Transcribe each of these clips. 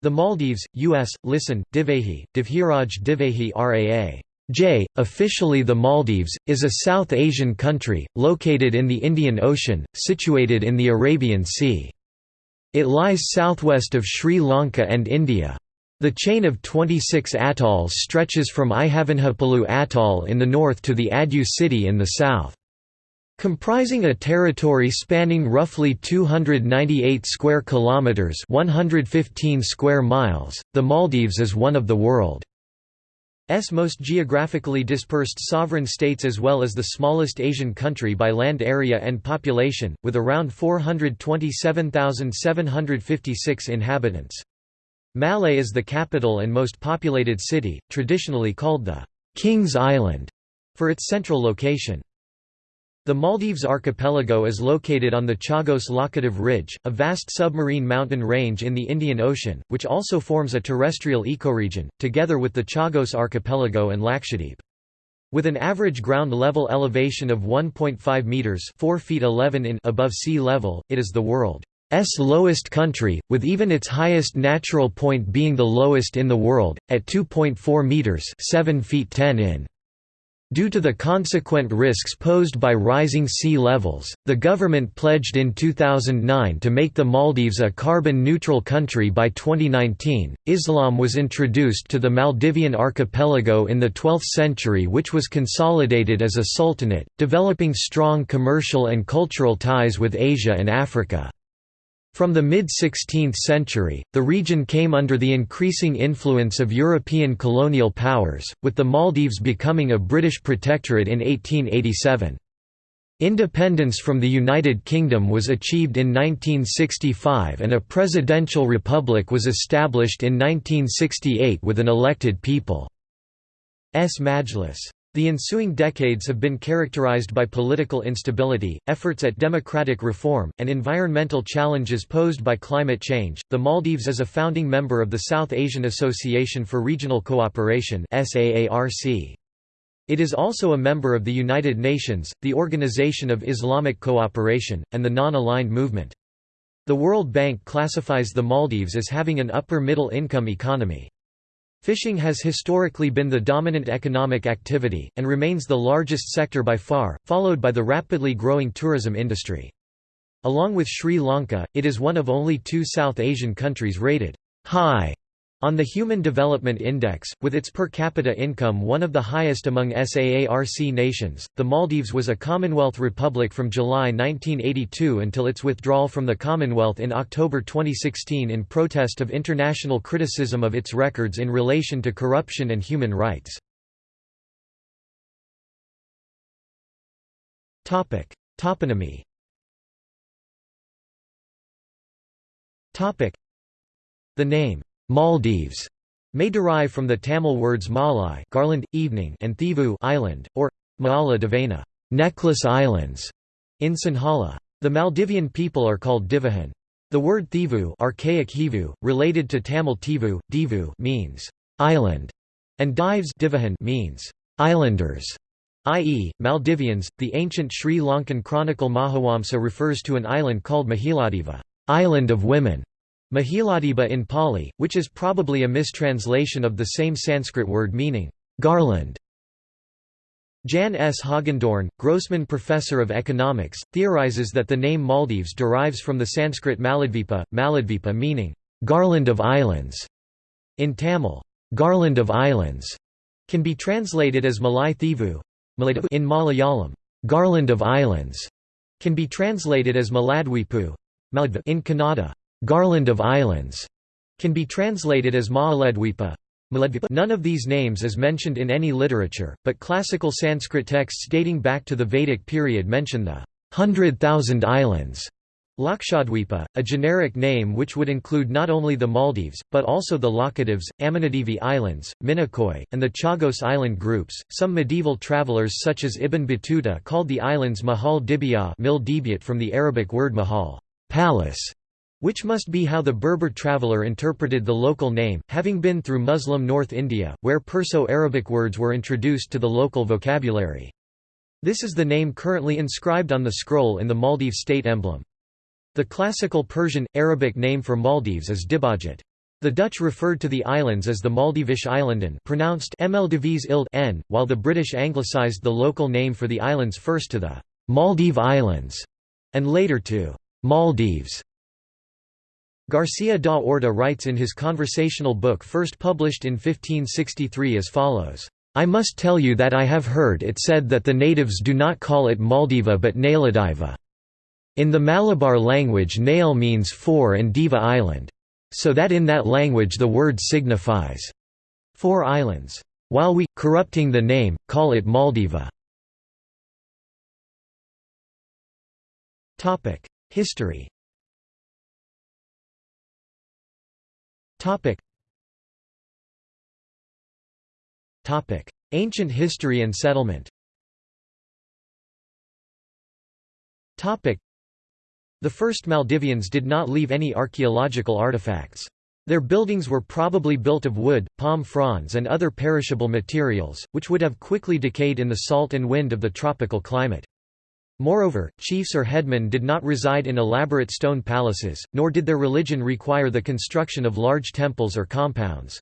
The Maldives, U.S., listen, Divehi, Divhiraj Divehi Raa. J. Officially the Maldives, is a South Asian country, located in the Indian Ocean, situated in the Arabian Sea. It lies southwest of Sri Lanka and India. The chain of 26 atolls stretches from Ihavandhippolhu Atoll in the north to the Addu city in the south. Comprising a territory spanning roughly 298 square kilometers, 115 square miles, the Maldives is one of the world's most geographically dispersed sovereign states as well as the smallest Asian country by land area and population, with around 427,756 inhabitants. Malé is the capital and most populated city, traditionally called the King's Island, for its central location. The Maldives archipelago is located on the Chagos Laccadive Ridge, a vast submarine mountain range in the Indian Ocean, which also forms a terrestrial ecoregion, together with the Chagos archipelago and Lakshadweep. With an average ground level elevation of 1.5 meters (4 feet 11 in) above sea level, it is the world's lowest country, with even its highest natural point being the lowest in the world, at 2.4 meters (7 feet 10 in). Due to the consequent risks posed by rising sea levels, the government pledged in 2009 to make the Maldives a carbon neutral country by 2019. Islam was introduced to the Maldivian archipelago in the 12th century, which was consolidated as a sultanate, developing strong commercial and cultural ties with Asia and Africa. From the mid-16th century, the region came under the increasing influence of European colonial powers, with the Maldives becoming a British protectorate in 1887. Independence from the United Kingdom was achieved in 1965 and a presidential republic was established in 1968 with an elected people's Majlis. The ensuing decades have been characterized by political instability, efforts at democratic reform, and environmental challenges posed by climate change. The Maldives is a founding member of the South Asian Association for Regional Cooperation (SAARC). It is also a member of the United Nations, the Organization of Islamic Cooperation, and the Non-Aligned Movement. The World Bank classifies the Maldives as having an upper middle income economy. Fishing has historically been the dominant economic activity, and remains the largest sector by far, followed by the rapidly growing tourism industry. Along with Sri Lanka, it is one of only two South Asian countries rated high on the Human Development Index, with its per capita income one of the highest among SAARC nations, the Maldives was a Commonwealth republic from July 1982 until its withdrawal from the Commonwealth in October 2016 in protest of international criticism of its records in relation to corruption and human rights. Toponymy. The name Maldives may derive from the Tamil words Malai garland, evening and Thivu island, or Maala Devana necklace islands, in Sinhala. The Maldivian people are called Divahan. The word Thivu archaic Hivu, related to Tamil Tivu, Divu means island, and Dives Divahan means islanders, i.e., Maldivians. The ancient Sri Lankan chronicle Mahavamsa refers to an island called Mahiladiva, island of women. Mahiladiba in Pali, which is probably a mistranslation of the same Sanskrit word meaning, garland. Jan S. Hogendorn, Grossman Professor of Economics, theorizes that the name Maldives derives from the Sanskrit Maladvipa, Maladvipa meaning, garland of islands. In Tamil, garland of islands can be translated as Malai Thivu. In Malayalam, garland of islands can be translated as Maladwipu. In Kannada, Garland of Islands can be translated as Maaledwipa. None of these names is mentioned in any literature, but classical Sanskrit texts dating back to the Vedic period mention the Hundred Thousand Islands. Lakshadweepa, a generic name which would include not only the Maldives, but also the Laccadives, Amindivi Islands, Minicoy, and the Chagos Island groups. Some medieval travelers such as Ibn Battuta called the islands Mahal Dibiyah from the Arabic word mahal palace", which must be how the Berber traveller interpreted the local name, having been through Muslim North India, where Perso-Arabic words were introduced to the local vocabulary. This is the name currently inscribed on the scroll in the Maldives state emblem. The classical Persian, Arabic name for Maldives is Dibajat. The Dutch referred to the islands as the Maldivische Islanden pronounced n, while the British anglicised the local name for the islands first to the Maldive Islands, and later to Maldives. Garcia da Orta writes in his conversational book first published in 1563 as follows, "'I must tell you that I have heard it said that the natives do not call it Maldiva but Nailadiva. In the Malabar language Nail means four and Diva island. So that in that language the word signifies four islands. While we, corrupting the name, call it Maldiva. History Ancient history and settlement the first Maldivians did not leave any archaeological artifacts. Their buildings were probably built of wood, palm fronds and other perishable materials, which would have quickly decayed in the salt and wind of the tropical climate. Moreover, chiefs or headmen did not reside in elaborate stone palaces, nor did their religion require the construction of large temples or compounds.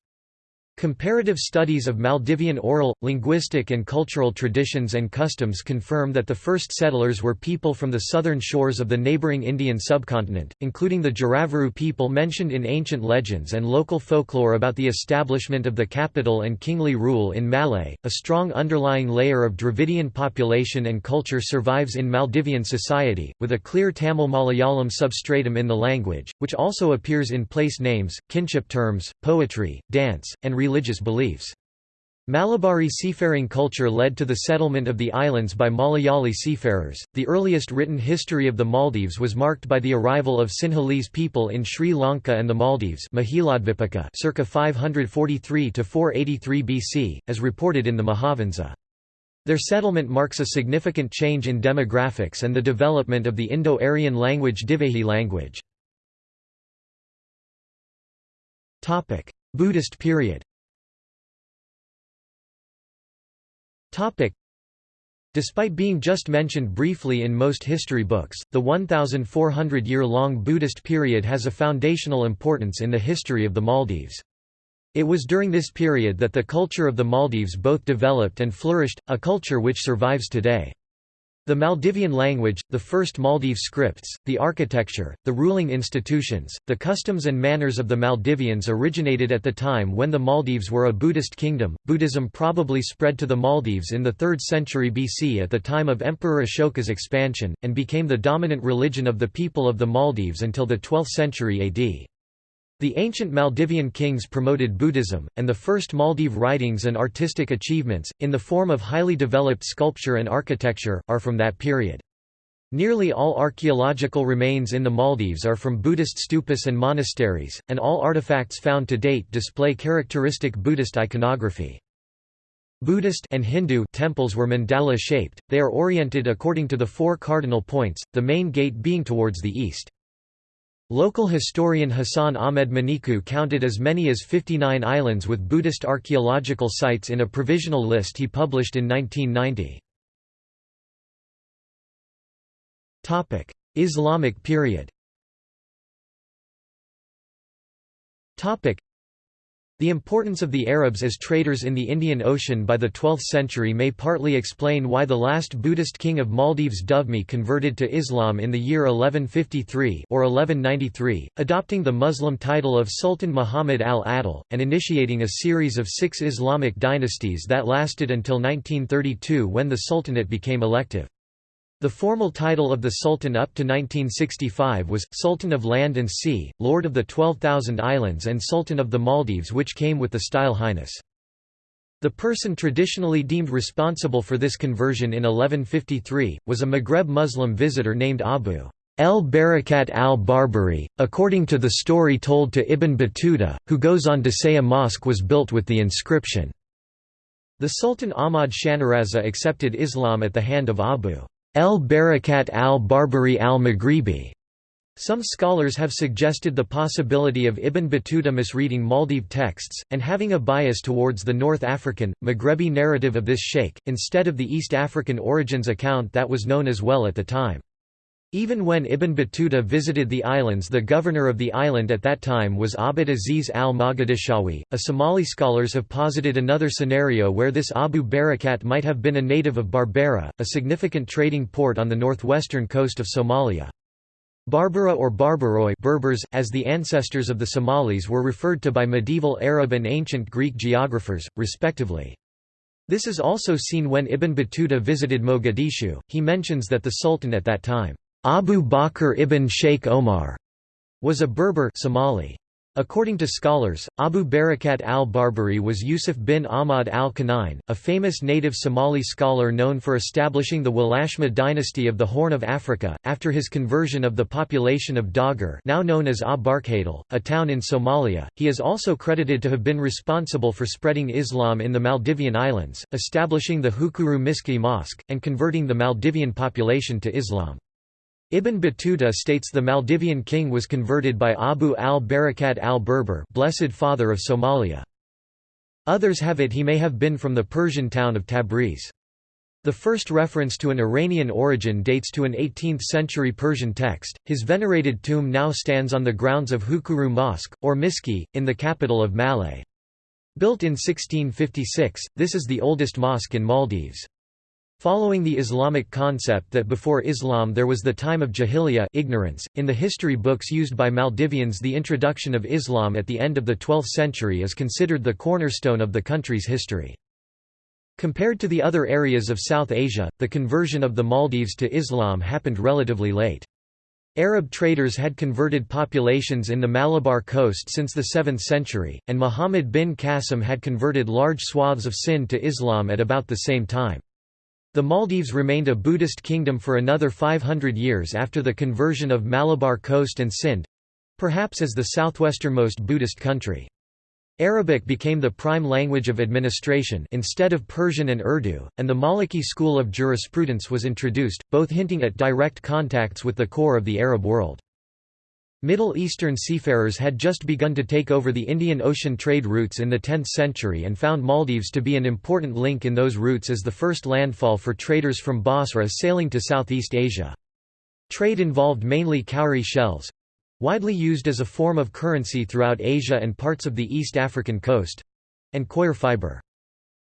Comparative studies of Maldivian oral, linguistic and cultural traditions and customs confirm that the first settlers were people from the southern shores of the neighboring Indian subcontinent, including the Jaravaru people mentioned in ancient legends and local folklore about the establishment of the capital and kingly rule in Malé. A strong underlying layer of Dravidian population and culture survives in Maldivian society, with a clear Tamil Malayalam substratum in the language, which also appears in place names, kinship terms, poetry, dance, and religious beliefs. Malabari seafaring culture led to the settlement of the islands by Malayali seafarers. The earliest written history of the Maldives was marked by the arrival of Sinhalese people in Sri Lanka and the Maldives circa 543 to 483 BC, as reported in the Mahavamsa. Their settlement marks a significant change in demographics and the development of the Indo-Aryan language Divehi language. Buddhist period Despite being just mentioned briefly in most history books, the 1,400-year-long Buddhist period has a foundational importance in the history of the Maldives. It was during this period that the culture of the Maldives both developed and flourished, a culture which survives today. The Maldivian language, the first Maldive scripts, the architecture, the ruling institutions, the customs and manners of the Maldivians originated at the time when the Maldives were a Buddhist kingdom. Buddhism probably spread to the Maldives in the 3rd century BC at the time of Emperor Ashoka's expansion, and became the dominant religion of the people of the Maldives until the 12th century AD. The ancient Maldivian kings promoted Buddhism, and the first Maldive writings and artistic achievements, in the form of highly developed sculpture and architecture, are from that period. Nearly all archaeological remains in the Maldives are from Buddhist stupas and monasteries, and all artifacts found to date display characteristic Buddhist iconography. Buddhist and Hindu temples were mandala-shaped, they are oriented according to the four cardinal points, the main gate being towards the east. Local historian Hassan Ahmed Maniku counted as many as 59 islands with Buddhist archaeological sites in a provisional list he published in 1990. Islamic period the importance of the Arabs as traders in the Indian Ocean by the 12th century may partly explain why the last Buddhist king of Maldives Dhovemi converted to Islam in the year 1153 or 1193, adopting the Muslim title of Sultan Muhammad al-Adil, and initiating a series of six Islamic dynasties that lasted until 1932 when the Sultanate became elective. The formal title of the Sultan up to 1965 was, Sultan of Land and Sea, Lord of the 12,000 Islands and Sultan of the Maldives which came with the style Highness. The person traditionally deemed responsible for this conversion in 1153, was a Maghreb Muslim visitor named Abu el-Barakat al-Barbari, according to the story told to Ibn Battuta, who goes on to say a mosque was built with the inscription. The Sultan Ahmad Shanaraza accepted Islam at the hand of Abu El-Barakat al-Barbari al-Maghribi. Some scholars have suggested the possibility of Ibn Battuta misreading Maldive texts, and having a bias towards the North African, Maghrebi narrative of this sheikh, instead of the East African origins account that was known as well at the time. Even when Ibn Battuta visited the islands the governor of the island at that time was Abd Aziz al-Mogadishawi. A Somali scholars have posited another scenario where this Abu Barakat might have been a native of Berbera, a significant trading port on the northwestern coast of Somalia. Barbara or Barbaroi Berbers, as the ancestors of the Somalis were referred to by medieval Arab and ancient Greek geographers, respectively. This is also seen when Ibn Battuta visited Mogadishu, he mentions that the Sultan at that time Abu Bakr ibn Sheikh Omar was a Berber Somali. According to scholars, Abu Barakat al-Barbari was Yusuf bin Ahmad al-Kawneyn, a famous native Somali scholar known for establishing the Walashma dynasty of the Horn of Africa, after his conversion of the population of Dagar now known as Abarkadal, a town in Somalia. He is also credited to have been responsible for spreading Islam in the Maldivian islands, establishing the Hukuru Miski Mosque, and converting the Maldivian population to Islam. Ibn Battuta states the Maldivian king was converted by Abu al-Barakat al-Berber blessed father of Somalia. Others have it he may have been from the Persian town of Tabriz. The first reference to an Iranian origin dates to an 18th-century Persian text. His venerated tomb now stands on the grounds of Hukuru Mosque, or Miski, in the capital of Malé. Built in 1656, this is the oldest mosque in Maldives. Following the Islamic concept that before Islam there was the time of Jahiliyyah ignorance, in the history books used by Maldivians the introduction of Islam at the end of the 12th century is considered the cornerstone of the country's history. Compared to the other areas of South Asia, the conversion of the Maldives to Islam happened relatively late. Arab traders had converted populations in the Malabar coast since the 7th century, and Muhammad bin Qasim had converted large swaths of Sind to Islam at about the same time. The Maldives remained a Buddhist kingdom for another 500 years after the conversion of Malabar Coast and Sindh—perhaps as the southwesternmost Buddhist country. Arabic became the prime language of administration instead of Persian and Urdu, and the Maliki school of jurisprudence was introduced, both hinting at direct contacts with the core of the Arab world. Middle Eastern seafarers had just begun to take over the Indian Ocean trade routes in the 10th century and found Maldives to be an important link in those routes as the first landfall for traders from Basra sailing to Southeast Asia. Trade involved mainly cowrie shells—widely used as a form of currency throughout Asia and parts of the East African coast—and coir fiber.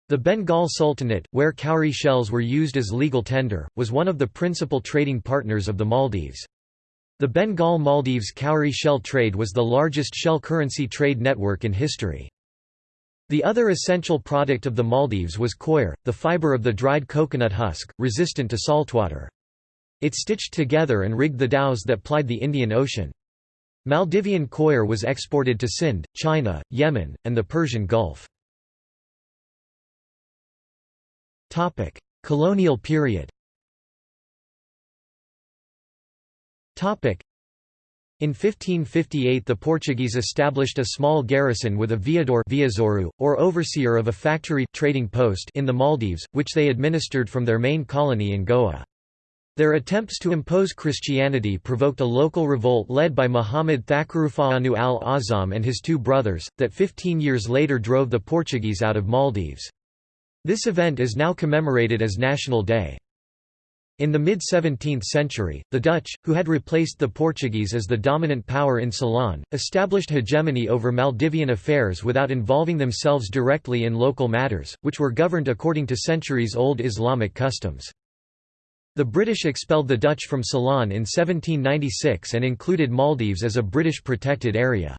The Bengal Sultanate, where cowrie shells were used as legal tender, was one of the principal trading partners of the Maldives. The Bengal Maldives cowrie shell trade was the largest shell currency trade network in history. The other essential product of the Maldives was coir, the fiber of the dried coconut husk, resistant to saltwater. It stitched together and rigged the dhows that plied the Indian Ocean. Maldivian coir was exported to Sind, China, Yemen, and the Persian Gulf. Colonial period In 1558 the Portuguese established a small garrison with a viador viazoru, or overseer of a factory trading post in the Maldives, which they administered from their main colony in Goa. Their attempts to impose Christianity provoked a local revolt led by Muhammad Thakurufa'anu al-Azam and his two brothers, that 15 years later drove the Portuguese out of Maldives. This event is now commemorated as National Day. In the mid-17th century, the Dutch, who had replaced the Portuguese as the dominant power in Ceylon, established hegemony over Maldivian affairs without involving themselves directly in local matters, which were governed according to centuries-old Islamic customs. The British expelled the Dutch from Ceylon in 1796 and included Maldives as a British protected area.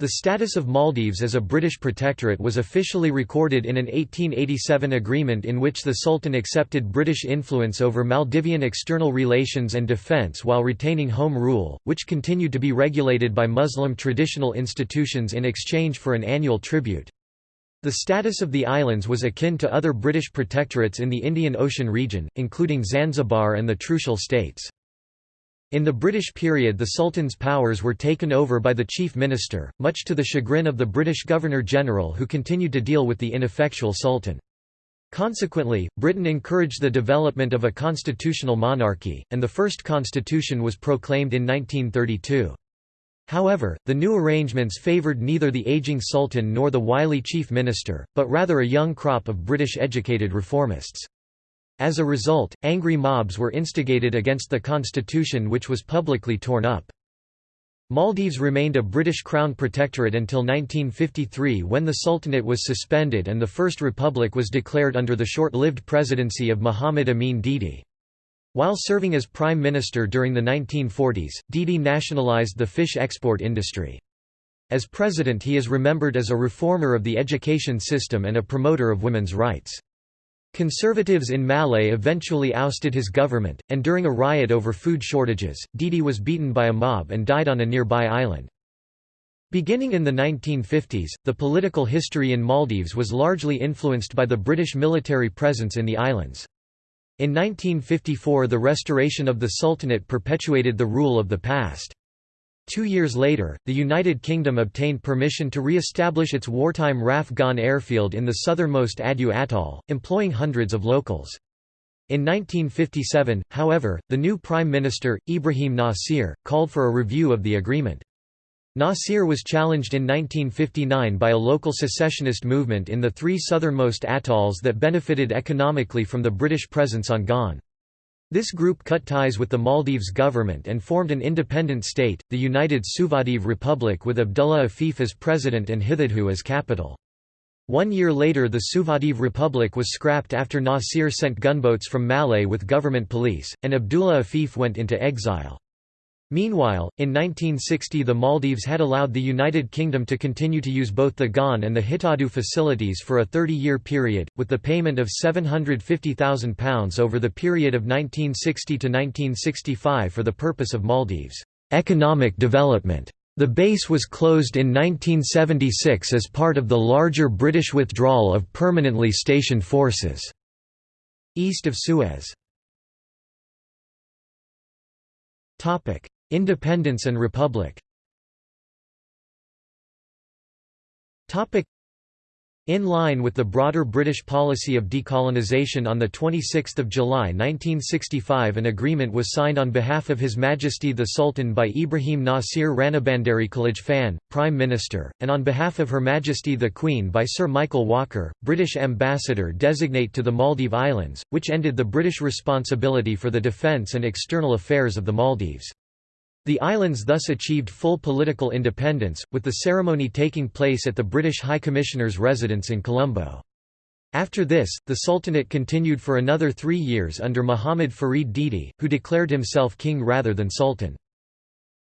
The status of Maldives as a British protectorate was officially recorded in an 1887 agreement in which the Sultan accepted British influence over Maldivian external relations and defence while retaining home rule, which continued to be regulated by Muslim traditional institutions in exchange for an annual tribute. The status of the islands was akin to other British protectorates in the Indian Ocean region, including Zanzibar and the Trucial States. In the British period the Sultan's powers were taken over by the Chief Minister, much to the chagrin of the British Governor-General who continued to deal with the ineffectual Sultan. Consequently, Britain encouraged the development of a constitutional monarchy, and the first constitution was proclaimed in 1932. However, the new arrangements favoured neither the ageing Sultan nor the wily Chief Minister, but rather a young crop of British educated reformists. As a result, angry mobs were instigated against the constitution which was publicly torn up. Maldives remained a British Crown protectorate until 1953 when the Sultanate was suspended and the First Republic was declared under the short-lived presidency of Muhammad Amin Didi. While serving as Prime Minister during the 1940s, Didi nationalised the fish export industry. As President he is remembered as a reformer of the education system and a promoter of women's rights. Conservatives in Malé eventually ousted his government, and during a riot over food shortages, Didi was beaten by a mob and died on a nearby island. Beginning in the 1950s, the political history in Maldives was largely influenced by the British military presence in the islands. In 1954 the restoration of the Sultanate perpetuated the rule of the past. Two years later, the United Kingdom obtained permission to re-establish its wartime RAF Gan airfield in the southernmost Addu Atoll, employing hundreds of locals. In 1957, however, the new Prime Minister, Ibrahim Nasir, called for a review of the agreement. Nasir was challenged in 1959 by a local secessionist movement in the three southernmost atolls that benefited economically from the British presence on Gon. This group cut ties with the Maldives government and formed an independent state, the United Suvadive Republic with Abdullah Afif as president and Hithadhoo as capital. One year later the Suvadive Republic was scrapped after Nasir sent gunboats from Malé with government police, and Abdullah Afif went into exile. Meanwhile, in 1960 the Maldives had allowed the United Kingdom to continue to use both the GAN and the Hithadhoo facilities for a 30-year period, with the payment of £750,000 over the period of 1960 to 1965 for the purpose of Maldives' economic development. The base was closed in 1976 as part of the larger British withdrawal of permanently stationed forces east of Suez. Independence and Republic in line with the broader British policy of decolonisation on 26 July 1965 an agreement was signed on behalf of His Majesty the Sultan by Ibrahim Nasir Ranabandari Khalij Prime Minister, and on behalf of Her Majesty the Queen by Sir Michael Walker, British Ambassador designate to the Maldive Islands, which ended the British responsibility for the defence and external affairs of the Maldives. The islands thus achieved full political independence, with the ceremony taking place at the British High Commissioner's residence in Colombo. After this, the Sultanate continued for another three years under Muhammad Farid Didi, who declared himself king rather than sultan.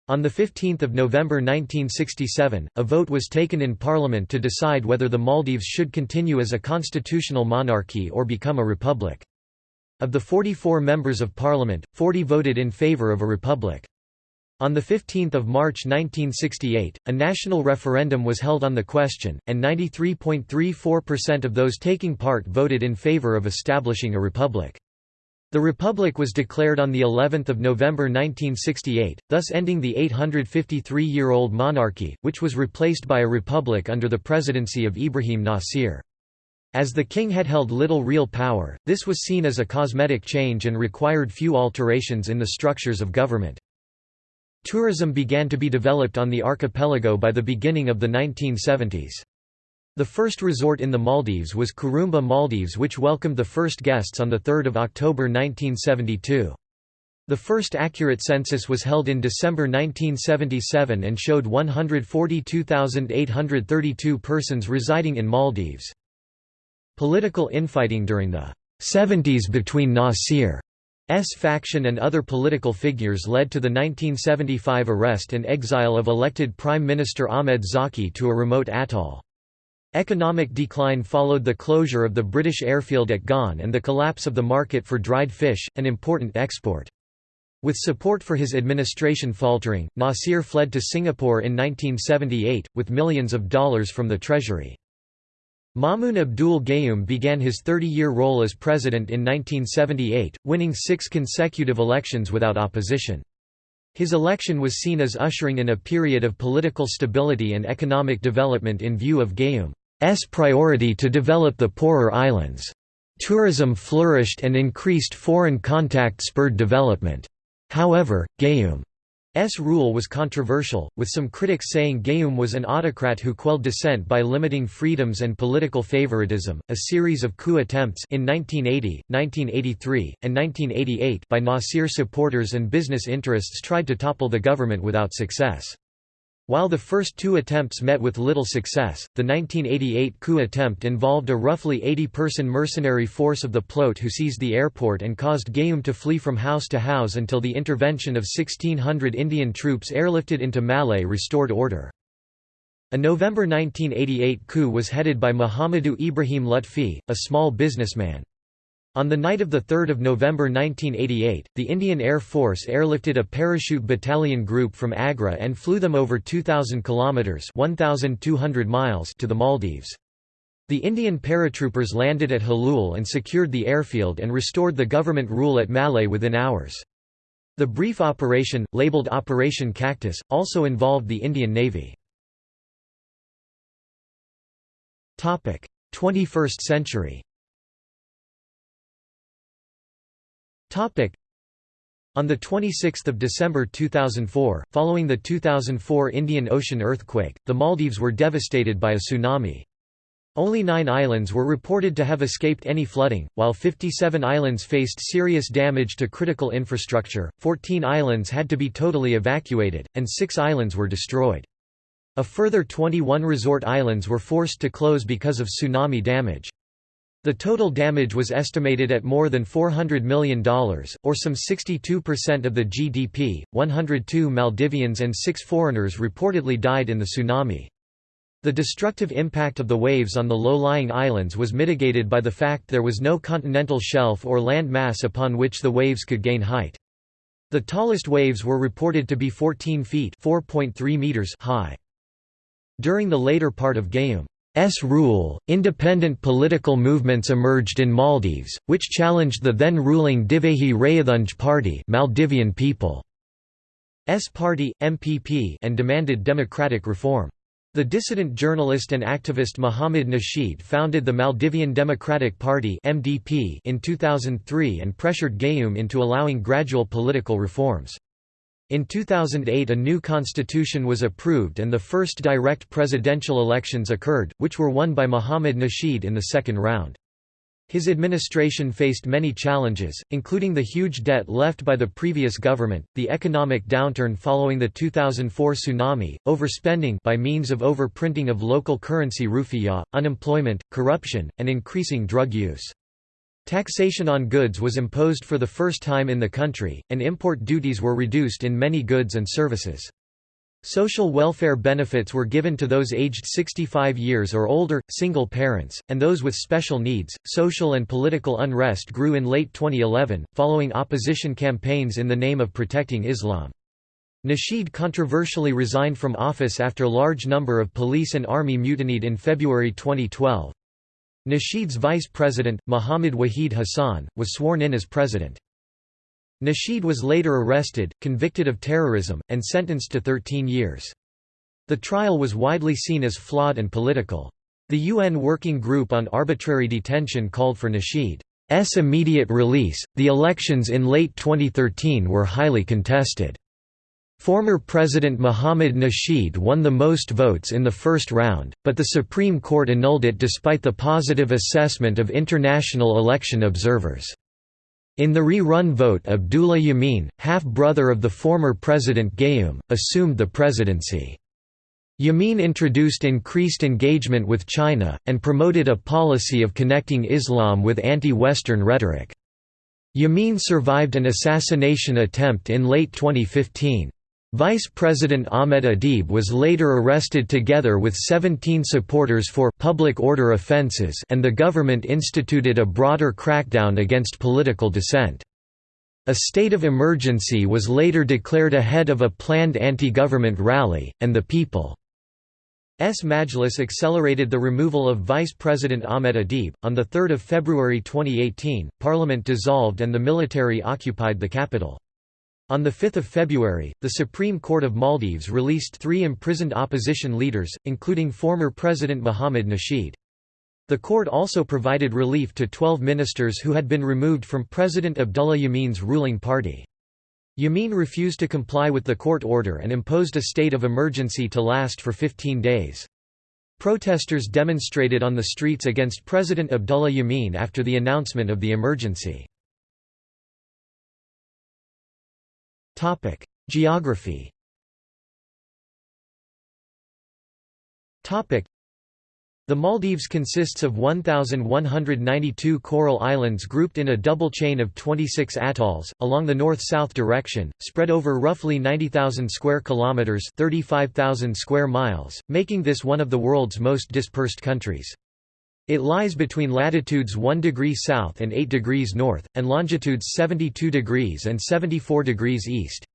On 15 November 1967, a vote was taken in Parliament to decide whether the Maldives should continue as a constitutional monarchy or become a republic. Of the 44 members of Parliament, 40 voted in favour of a republic. On 15 March 1968, a national referendum was held on the question, and 93.34% of those taking part voted in favor of establishing a republic. The republic was declared on the 11th of November 1968, thus ending the 853-year-old monarchy, which was replaced by a republic under the presidency of Ibrahim Nasir. As the king had held little real power, this was seen as a cosmetic change and required few alterations in the structures of government. Tourism began to be developed on the archipelago by the beginning of the 1970s. The first resort in the Maldives was Kurumba Maldives which welcomed the first guests on 3 October 1972. The first accurate census was held in December 1977 and showed 142,832 persons residing in Maldives. Political infighting during the 70s between Nasir S faction and other political figures led to the 1975 arrest and exile of elected Prime Minister Ahmed Zaki to a remote atoll. Economic decline followed the closure of the British airfield at Gon and the collapse of the market for dried fish, an important export. With support for his administration faltering, Nasir fled to Singapore in 1978, with millions of dollars from the treasury. Maumoon Abdul Gayoom began his 30-year role as president in 1978, winning six consecutive elections without opposition. His election was seen as ushering in a period of political stability and economic development in view of Gayoom's priority to develop the poorer islands. Tourism flourished and increased foreign contact spurred development. However, Gayoom S rule was controversial, with some critics saying Gayoom was an autocrat who quelled dissent by limiting freedoms and political favoritism. A series of coup attempts in 1980, 1983, and 1988 by Nasir supporters and business interests tried to topple the government without success. While the first two attempts met with little success, the 1988 coup attempt involved a roughly 80-person mercenary force of the PLOTE who seized the airport and caused Gayoom to flee from house to house until the intervention of 1,600 Indian troops airlifted into Malé restored order. A November 1988 coup was headed by Muhammadu Ibrahim Lutfi, a small businessman. On the night of 3 November 1988, the Indian Air Force airlifted a parachute battalion group from Agra and flew them over 2,000 kilometres 1,200 miles to the Maldives. The Indian paratroopers landed at Hulhulé and secured the airfield and restored the government rule at Malé within hours. The brief operation, labelled Operation Cactus, also involved the Indian Navy. 21st century On 26 December 2004, following the 2004 Indian Ocean earthquake, the Maldives were devastated by a tsunami. Only nine islands were reported to have escaped any flooding, while 57 islands faced serious damage to critical infrastructure, 14 islands had to be totally evacuated, and six islands were destroyed. A further 21 resort islands were forced to close because of tsunami damage. The total damage was estimated at more than $400 million, or some 62% of the GDP. 102 Maldivians and six foreigners reportedly died in the tsunami. The destructive impact of the waves on the low-lying islands was mitigated by the fact there was no continental shelf or land mass upon which the waves could gain height. The tallest waves were reported to be 14 feet meters high. During the later part of Gayoom S rule, independent political movements emerged in Maldives, which challenged the then ruling Divehi Rayyithunge party Maldivian People's Party, MPP and demanded democratic reform. The dissident journalist and activist Muhammad Nasheed founded the Maldivian Democratic Party MDP in 2003 and pressured Gayoom into allowing gradual political reforms. In 2008 a new constitution was approved and the first direct presidential elections occurred, which were won by Mohamed Nasheed in the second round. His administration faced many challenges, including the huge debt left by the previous government, the economic downturn following the 2004 tsunami, overspending by means of overprinting of local currency rufiyaa, unemployment, corruption, and increasing drug use. Taxation on goods was imposed for the first time in the country, and import duties were reduced in many goods and services. Social welfare benefits were given to those aged 65 years or older, single parents, and those with special needs. Social and political unrest grew in late 2011, following opposition campaigns in the name of protecting Islam. Nasheed controversially resigned from office after a large number of police and army mutinied in February 2012. Nasheed's vice president, Muhammad Wahid Hassan, was sworn in as president. Nasheed was later arrested, convicted of terrorism, and sentenced to 13 years. The trial was widely seen as flawed and political. The UN Working Group on Arbitrary Detention called for Nasheed's immediate release. The elections in late 2013 were highly contested. Former President Mohammad Nasheed won the most votes in the first round, but the Supreme Court annulled it despite the positive assessment of international election observers. In the re-run vote Abdullah Yameen, half-brother of the former President Gayoom, assumed the presidency. Yameen introduced increased engagement with China, and promoted a policy of connecting Islam with anti-Western rhetoric. Yameen survived an assassination attempt in late 2015. Vice President Ahmed Adeeb was later arrested together with 17 supporters for public order offences and the government instituted a broader crackdown against political dissent. A state of emergency was later declared ahead of a planned anti-government rally, and the People's Majlis accelerated the removal of Vice President Ahmed Adeeb. On 3 February 2018, Parliament dissolved and the military occupied the capital. On 5 February, the Supreme Court of Maldives released three imprisoned opposition leaders, including former President Mohamed Nasheed. The court also provided relief to 12 ministers who had been removed from President Abdullah Yameen's ruling party. Yameen refused to comply with the court order and imposed a state of emergency to last for 15 days. Protesters demonstrated on the streets against President Abdullah Yameen after the announcement of the emergency. Geography. The Maldives consists of 1,192 coral islands grouped in a double chain of 26 atolls, along the north-south direction, spread over roughly 90,000 square kilometres 35,000 square miles, making this one of the world's most dispersed countries. It lies between latitudes 1 degree south and 8 degrees north, and longitudes 72 degrees and 74 degrees east.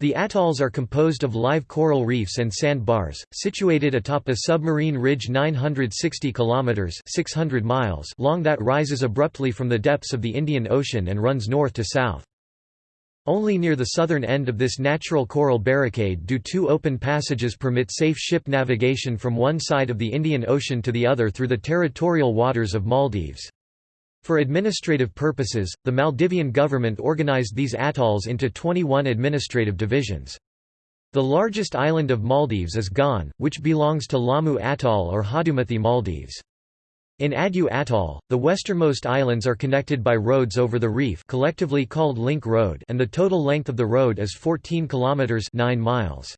The atolls are composed of live coral reefs and sandbars, situated atop a submarine ridge 960 kilometers (600 miles) long that rises abruptly from the depths of the Indian Ocean and runs north to south. Only near the southern end of this natural coral barricade do two open passages permit safe ship navigation from one side of the Indian Ocean to the other through the territorial waters of Maldives. For administrative purposes, the Maldivian government organized these atolls into 21 administrative divisions. The largest island of Maldives is Gan, which belongs to Laamu Atoll or Hadumati Maldives. In Addu Atoll, the westernmost islands are connected by roads over the reef collectively called Link Road and the total length of the road is 14 kilometers 9 miles.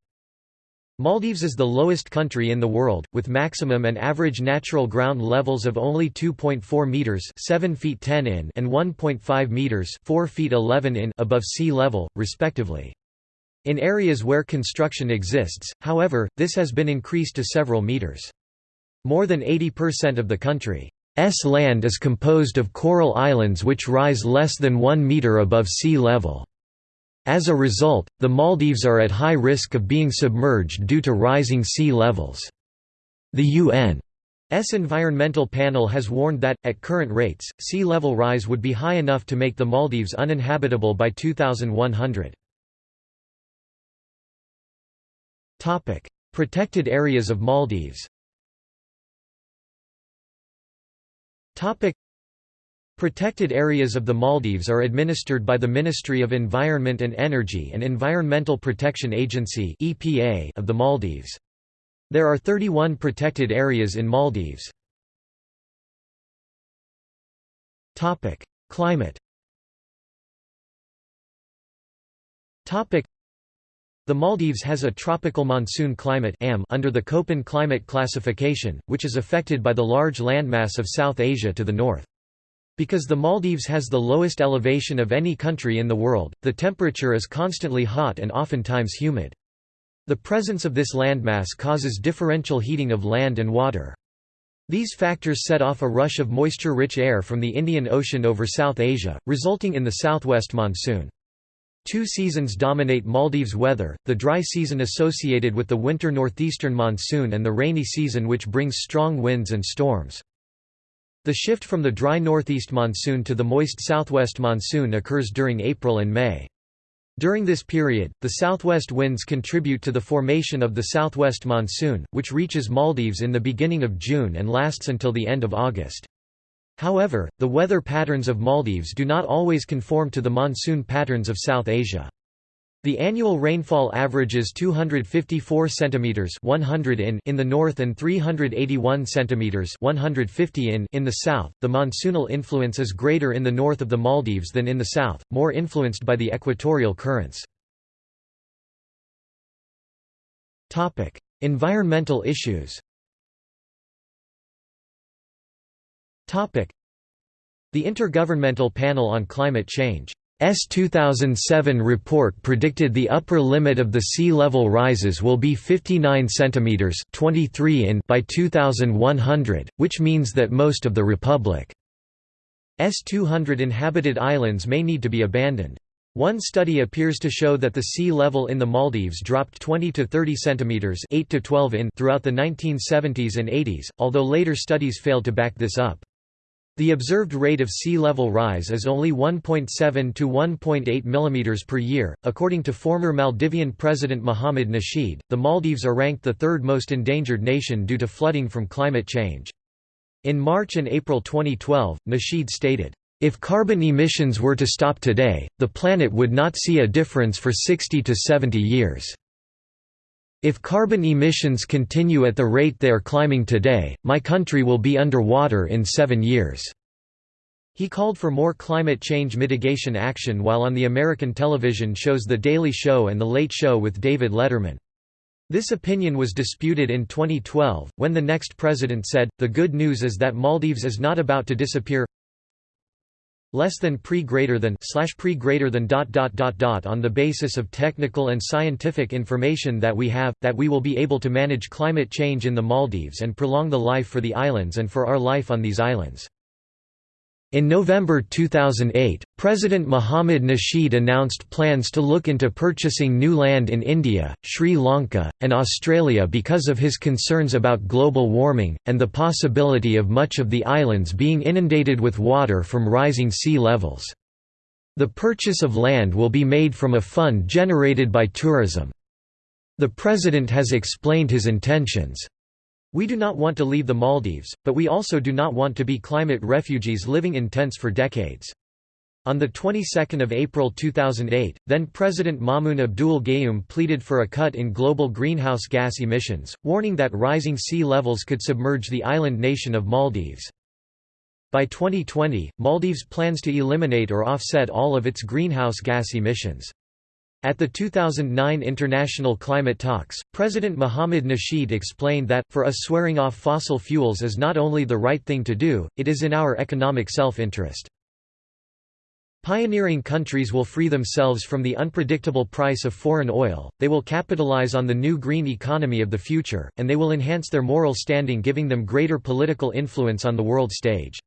Maldives is the lowest country in the world, with maximum and average natural ground levels of only 2.4 meters (7 feet 10 in) and 1.5 meters (4 feet 11 in) above sea level, respectively. In areas where construction exists, however, this has been increased to several meters. More than 80% of the country's land is composed of coral islands which rise less than 1 meter above sea level. As a result, the Maldives are at high risk of being submerged due to rising sea levels. The UN's Environmental Panel has warned that, at current rates, sea level rise would be high enough to make the Maldives uninhabitable by 2100. Protected areas of Maldives Protected areas of the Maldives are administered by the Ministry of Environment and Energy and Environmental Protection Agency (EPA) of the Maldives. There are 31 protected areas in Maldives. Climate the Maldives has a tropical monsoon climate under the Köppen climate classification, which is affected by the large landmass of South Asia to the north. Because the Maldives has the lowest elevation of any country in the world, the temperature is constantly hot and oftentimes humid. The presence of this landmass causes differential heating of land and water. These factors set off a rush of moisture-rich air from the Indian Ocean over South Asia, resulting in the southwest monsoon. Two seasons dominate Maldives weather, the dry season associated with the winter northeastern monsoon and the rainy season which brings strong winds and storms. The shift from the dry northeast monsoon to the moist southwest monsoon occurs during April and May. During this period, the southwest winds contribute to the formation of the southwest monsoon, which reaches Maldives in the beginning of June and lasts until the end of August. However, the weather patterns of Maldives do not always conform to the monsoon patterns of South Asia. The annual rainfall averages 254 centimeters 100 in in the north and 381 centimeters 150 in in the south. The monsoonal influence is greater in the north of the Maldives than in the south, more influenced by the equatorial currents. Topic: Environmental issues. The Intergovernmental Panel on Climate Change S 2007 report predicted the upper limit of the sea level rises will be 59 centimeters 23 in by 2100, which means that most of the republic's 200 inhabited islands may need to be abandoned. One study appears to show that the sea level in the Maldives dropped 20 to 30 centimeters 8 to 12 in throughout the 1970s and 80s, although later studies failed to back this up. The observed rate of sea level rise is only 1.7 to 1.8 mm per year. According to former Maldivian President Mohamed Nasheed, the Maldives are ranked the third most endangered nation due to flooding from climate change. In March and April 2012, Nasheed stated, If carbon emissions were to stop today, the planet would not see a difference for 60 to 70 years. If carbon emissions continue at the rate they are climbing today, my country will be underwater in seven years." He called for more climate change mitigation action while on the American television shows The Daily Show and The Late Show with David Letterman. This opinion was disputed in 2012, when the next president said, the good news is that Maldives is not about to disappear less than pre greater than slash pre greater than dot dot dot dot on the basis of technical and scientific information that we have that we will be able to manage climate change in the Maldives and prolong the life for the islands and for our life on these islands in November 2008, President Mohammad Nasheed announced plans to look into purchasing new land in India, Sri Lanka, and Australia because of his concerns about global warming, and the possibility of much of the islands being inundated with water from rising sea levels. The purchase of land will be made from a fund generated by tourism. The President has explained his intentions. We do not want to leave the Maldives, but we also do not want to be climate refugees living in tents for decades. On the 22nd of April 2008, then-President Maumoon Abdul Gayoom pleaded for a cut in global greenhouse gas emissions, warning that rising sea levels could submerge the island nation of Maldives. By 2020, Maldives plans to eliminate or offset all of its greenhouse gas emissions. At the 2009 International Climate Talks, President Mohammad Nasheed explained that, for us swearing off fossil fuels is not only the right thing to do, it is in our economic self-interest. Pioneering countries will free themselves from the unpredictable price of foreign oil, they will capitalize on the new green economy of the future, and they will enhance their moral standing giving them greater political influence on the world stage.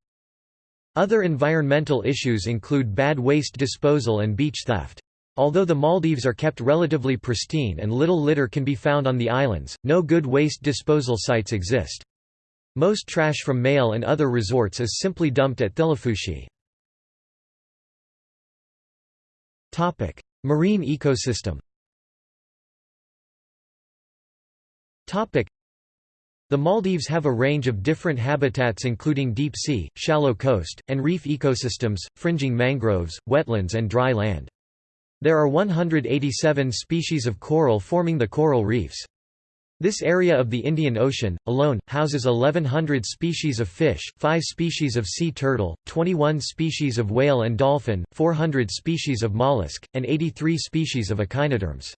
Other environmental issues include bad waste disposal and beach theft. Although the Maldives are kept relatively pristine and little litter can be found on the islands, no good waste disposal sites exist. Most trash from Malé and other resorts is simply dumped at Thilafushi. Marine ecosystem the Maldives have a range of different habitats including deep sea, shallow coast, and reef ecosystems, fringing mangroves, wetlands and dry land. There are 187 species of coral forming the coral reefs. This area of the Indian Ocean, alone, houses 1100 species of fish, 5 species of sea turtle, 21 species of whale and dolphin, 400 species of mollusk, and 83 species of echinoderms.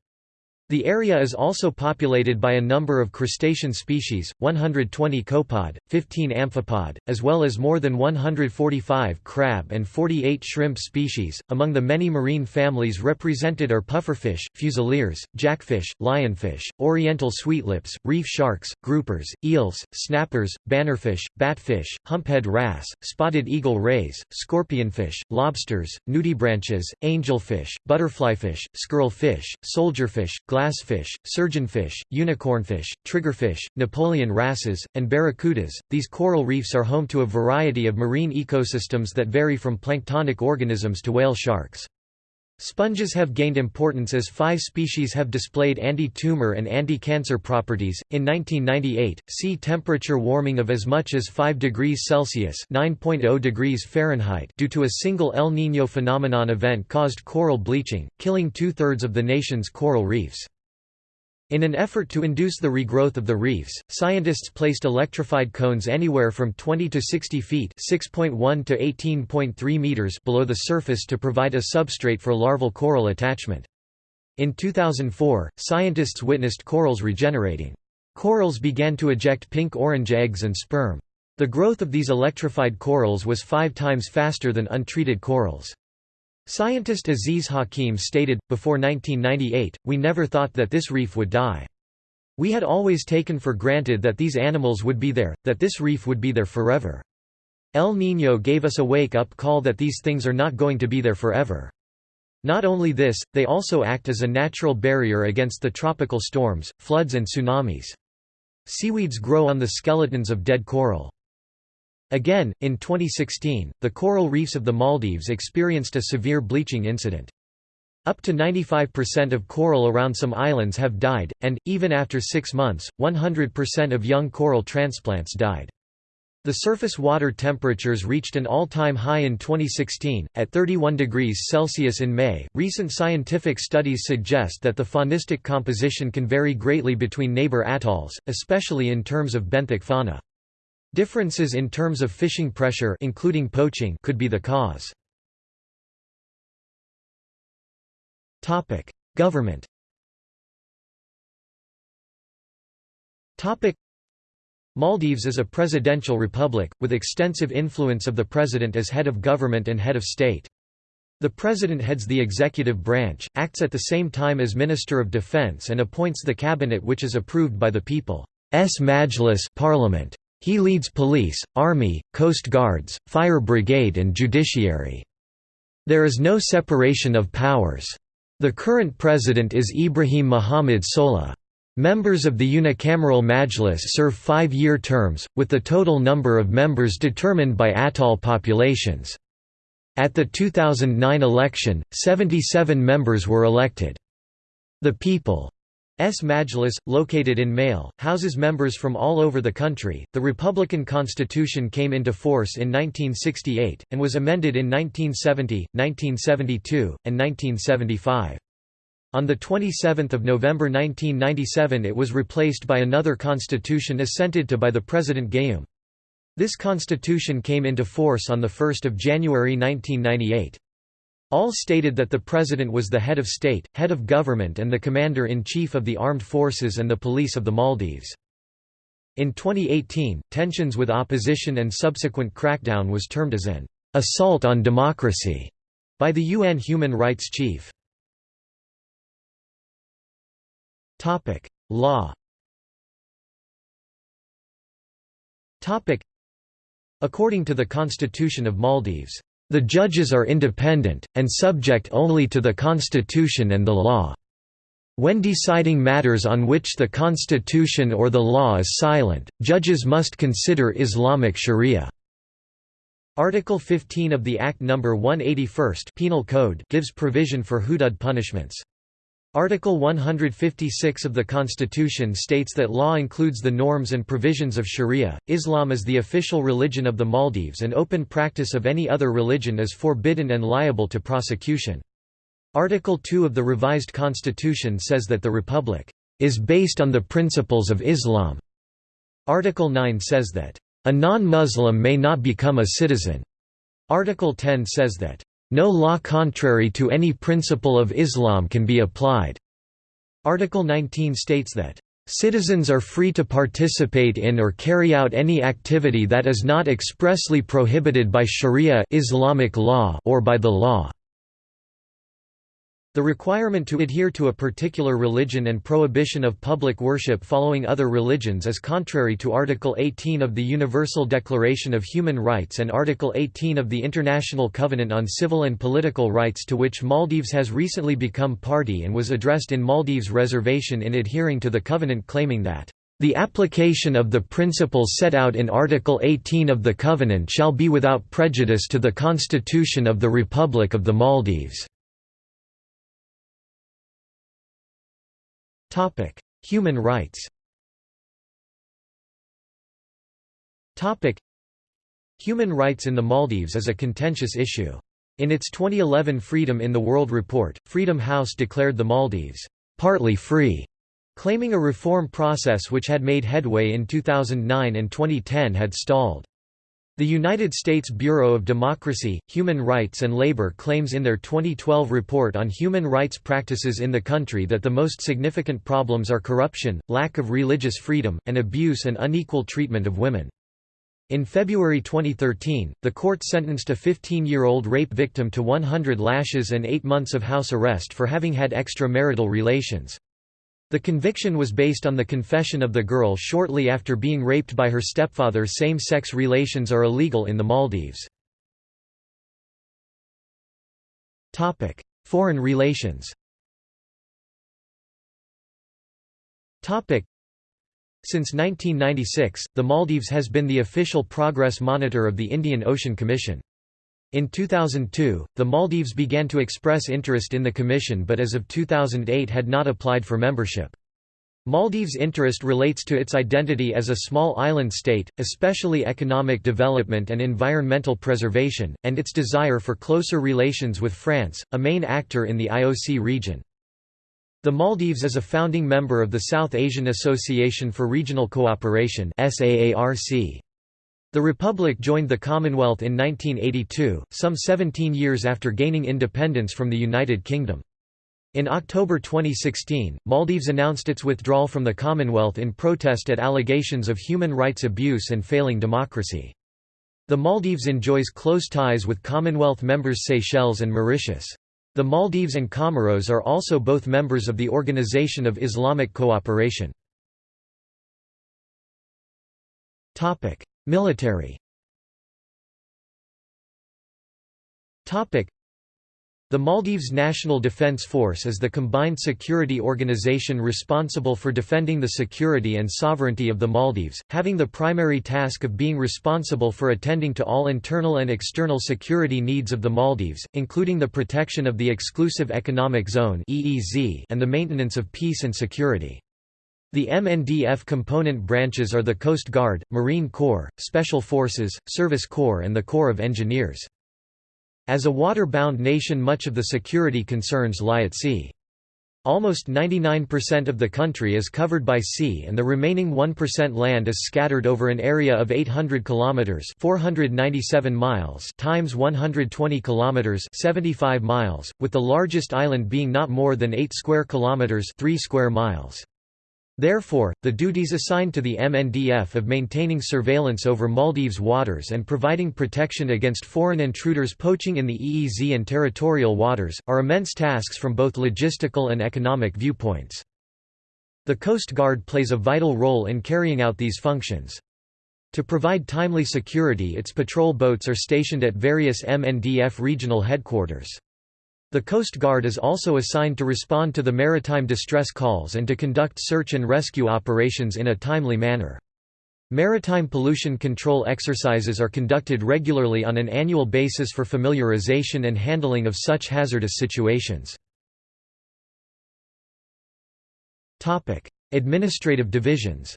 The area is also populated by a number of crustacean species, 120 copepod, 15 amphipod, as well as more than 145 crab and 48 shrimp species. Among the many marine families represented are pufferfish, fusiliers, jackfish, lionfish, oriental sweetlips, reef sharks, groupers, eels, snappers, bannerfish, batfish, humphead wrasse, spotted eagle rays, scorpionfish, lobsters, nudibranches, angelfish, butterflyfish, squirrelfish, soldierfish, glassfish, surgeonfish, unicornfish, triggerfish, Napoleon wrasses, and barracudas. These coral reefs are home to a variety of marine ecosystems that vary from planktonic organisms to whale sharks. Sponges have gained importance as five species have displayed anti-tumor and anti-cancer properties. In 1998, sea temperature warming of as much as 5 degrees Celsius (9.0 degrees Fahrenheit) due to a single El Niño phenomenon event caused coral bleaching, killing two-thirds of the nation's coral reefs. In an effort to induce the regrowth of the reefs, scientists placed electrified cones anywhere from 20 to 60 feet (6.1 to 18.3 meters) below the surface to provide a substrate for larval coral attachment. In 2004, scientists witnessed corals regenerating. Corals began to eject pink-orange eggs and sperm. The growth of these electrified corals was five times faster than untreated corals. Scientist Aziz Hakim stated, before 1998, we never thought that this reef would die. We had always taken for granted that these animals would be there, that this reef would be there forever. El Niño gave us a wake-up call that these things are not going to be there forever. Not only this, they also act as a natural barrier against the tropical storms, floods and tsunamis. Seaweeds grow on the skeletons of dead coral. Again, in 2016, the coral reefs of the Maldives experienced a severe bleaching incident. Up to 95% of coral around some islands have died, and, even after six months, 100% of young coral transplants died. The surface water temperatures reached an all-time high in 2016, at 31 degrees Celsius in May. Recent scientific studies suggest that the faunistic composition can vary greatly between neighbor atolls, especially in terms of benthic fauna. Differences in terms of fishing pressure including poaching could be the cause. Government. Maldives is a presidential republic, with extensive influence of the president as head of government and head of state. The president heads the executive branch, acts at the same time as Minister of Defense and appoints the cabinet which is approved by the People's Majlis parliament. He leads police, army, coast guards, fire brigade and judiciary. There is no separation of powers. The current president is Ibrahim Muhammad Solih. Members of the unicameral Majlis serve five-year terms, with the total number of members determined by atoll populations. At the 2009 election, 77 members were elected. The People's Majlis, located in Malé, houses members from all over the country. The Republican Constitution came into force in 1968, and was amended in 1970, 1972, and 1975. On 27 November 1997 it was replaced by another constitution assented to by the President Gayoom. This constitution came into force on 1 January 1998. All stated that the President was the head of state, head of government and the Commander-in-Chief of the Armed Forces and the Police of the Maldives. In 2018, tensions with opposition and subsequent crackdown was termed as an «assault on democracy» by the UN Human Rights Chief. Topic: Law. Topic: According to the Constitution of Maldives, the judges are independent and subject only to the constitution and the law. When deciding matters on which the constitution or the law is silent, judges must consider Islamic sharia. Article 15 of the Act No. 181 Penal Code gives provision for hudud punishments. Article 156 of the Constitution states that law includes the norms and provisions of Sharia. Islam is the official religion of the Maldives and open practice of any other religion is forbidden and liable to prosecution. Article 2 of the revised constitution says that the republic is based on the principles of Islam. Article 9 says that a non-Muslim may not become a citizen. Article 10 says that no law contrary to any principle of Islam can be applied. Article 19 states that Citizens are free to participate in or carry out any activity that is not expressly prohibited by Sharia Islamic law or by the law. The requirement to adhere to a particular religion and prohibition of public worship following other religions is contrary to Article 18 of the Universal Declaration of Human Rights and Article 18 of the International Covenant on Civil and Political Rights to which Maldives has recently become party and was addressed in Maldives' reservation in adhering to the covenant claiming that the application of the principles set out in Article 18 of the Covenant shall be without prejudice to the Constitution of the Republic of the Maldives. Human rights Human rights in the Maldives is a contentious issue. In its 2011 Freedom in the World report, Freedom House declared the Maldives, "...partly free", claiming a reform process which had made headway in 2009 and 2010 had stalled. The United States Bureau of Democracy, Human Rights and Labor claims in their 2012 report on human rights practices in the country that the most significant problems are corruption, lack of religious freedom, and abuse and unequal treatment of women. In February 2013, the court sentenced a 15-year-old rape victim to 100 lashes and 8 months of house arrest for having had extramarital relations. The conviction was based on the confession of the girl shortly after being raped by her stepfather. Same sex relations are illegal in the Maldives. Foreign relations since 1996, the Maldives has been the official progress monitor of the Indian Ocean Commission. In 2002, the Maldives began to express interest in the Commission but as of 2008 had not applied for membership. Maldives' interest relates to its identity as a small island state, especially economic development and environmental preservation, and its desire for closer relations with France, a main actor in the IOC region. The Maldives is a founding member of the South Asian Association for Regional Cooperation The Republic joined the Commonwealth in 1982, some 17 years after gaining independence from the United Kingdom. In October 2016, Maldives announced its withdrawal from the Commonwealth in protest at allegations of human rights abuse and failing democracy. The Maldives enjoys close ties with Commonwealth members Seychelles and Mauritius. The Maldives and Comoros are also both members of the Organization of Islamic Cooperation. Military the Maldives National Defence Force is the combined security organization responsible for defending the security and sovereignty of the Maldives, having the primary task of being responsible for attending to all internal and external security needs of the Maldives, including the protection of the Exclusive Economic Zone and the maintenance of peace and security. The MNDF component branches are the Coast Guard, Marine Corps, Special Forces, Service Corps and the Corps of Engineers. As a water-bound nation much of the security concerns lie at sea. Almost 99% of the country is covered by sea and the remaining 1% land is scattered over an area of 800 kilometers, 497 miles times 120 kilometers, 75 miles, with the largest island being not more than 8 square kilometers, 3 square miles. Therefore, the duties assigned to the MNDF of maintaining surveillance over Maldives waters and providing protection against foreign intruders poaching in the EEZ and territorial waters, are immense tasks from both logistical and economic viewpoints. The Coast Guard plays a vital role in carrying out these functions. To provide timely security its patrol boats are stationed at various MNDF regional headquarters. The Coast Guard is also assigned to respond to the maritime distress calls and to conduct search and rescue operations in a timely manner. Maritime pollution control exercises are conducted regularly on an annual basis for familiarization and handling of such hazardous situations. Administrative divisions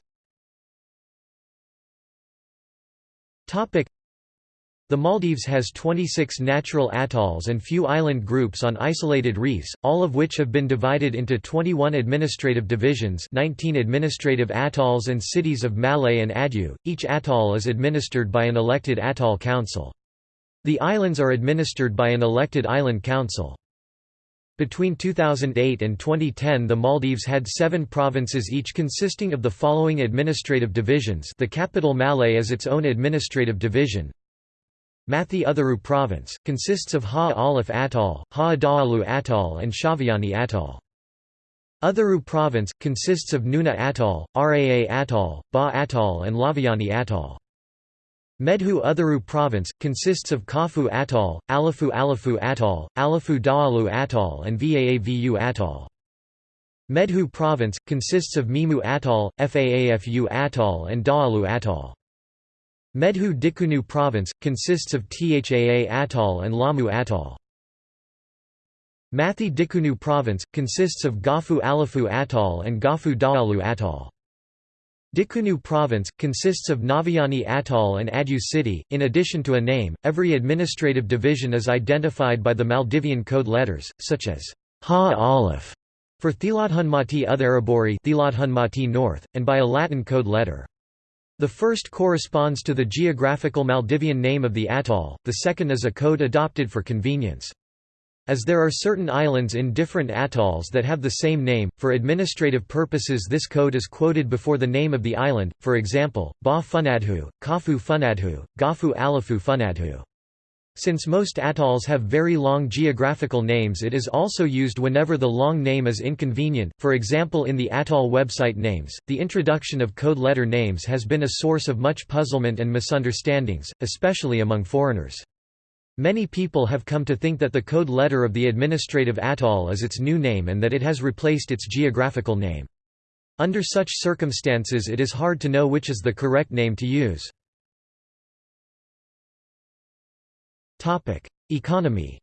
the Maldives has 26 natural atolls and few island groups on isolated reefs, all of which have been divided into 21 administrative divisions 19 administrative atolls and cities of Malé and Addu. Each atoll is administered by an elected atoll council. The islands are administered by an elected island council. Between 2008 and 2010 the Maldives had seven provinces each consisting of the following administrative divisions the capital Malé is its own administrative division, Mathi Utharu Province, consists of Ha Alif Atoll, Ha Daalu Atoll and Shaviyani Atoll. Utharu Province, consists of Noonu Atoll, Raa Atoll, Ba Atoll and Lhaviyani Atoll. Medhu Utharu Province, consists of Kaafu Atoll, Alifu Alifu Atoll, Alifu Daalu Atoll and Vaavu Atoll. Medhu Province, consists of Meemu Atoll, Faafu Atoll and Daalu Atoll. Medhu Dikunu Province, consists of Thaa Atoll and Laamu Atoll. Mathi Dikunu Province, consists of Gaafu Alifu Atoll and Gaafu Daalu Atoll. Dikunu Province, consists of Gnaviyani Atoll and Addu City. In addition to a name, every administrative division is identified by the Maldivian code letters, such as Ha Aleph for Thiladhunmathi Uthuruburi Thiladhunmathi North, and by a Latin code letter. The first corresponds to the geographical Maldivian name of the atoll, the second is a code adopted for convenience. As there are certain islands in different atolls that have the same name, for administrative purposes this code is quoted before the name of the island, for example, Ba Funadhu, Kaafu Funadhu, Gaafu Alifu Funadhu. Since most atolls have very long geographical names it is also used whenever the long name is inconvenient, for example in the atoll website names. The introduction of code letter names has been a source of much puzzlement and misunderstandings, especially among foreigners. Many people have come to think that the code letter of the administrative atoll is its new name and that it has replaced its geographical name. Under such circumstances it is hard to know which is the correct name to use. Topic: Economy.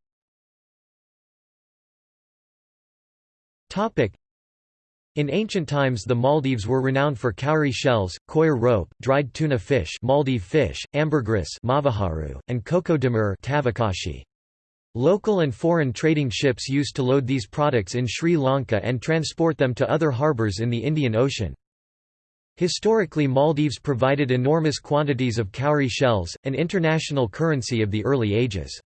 Topic: In ancient times the Maldives were renowned for cowrie shells, coir rope, dried tuna fish Maldive fish, ambergris mavaharu, and coco de mer tavakashi. Local and foreign trading ships used to load these products in Sri Lanka and transport them to other harbours in the Indian Ocean. Historically Maldives provided enormous quantities of cowrie shells, an international currency of the early ages.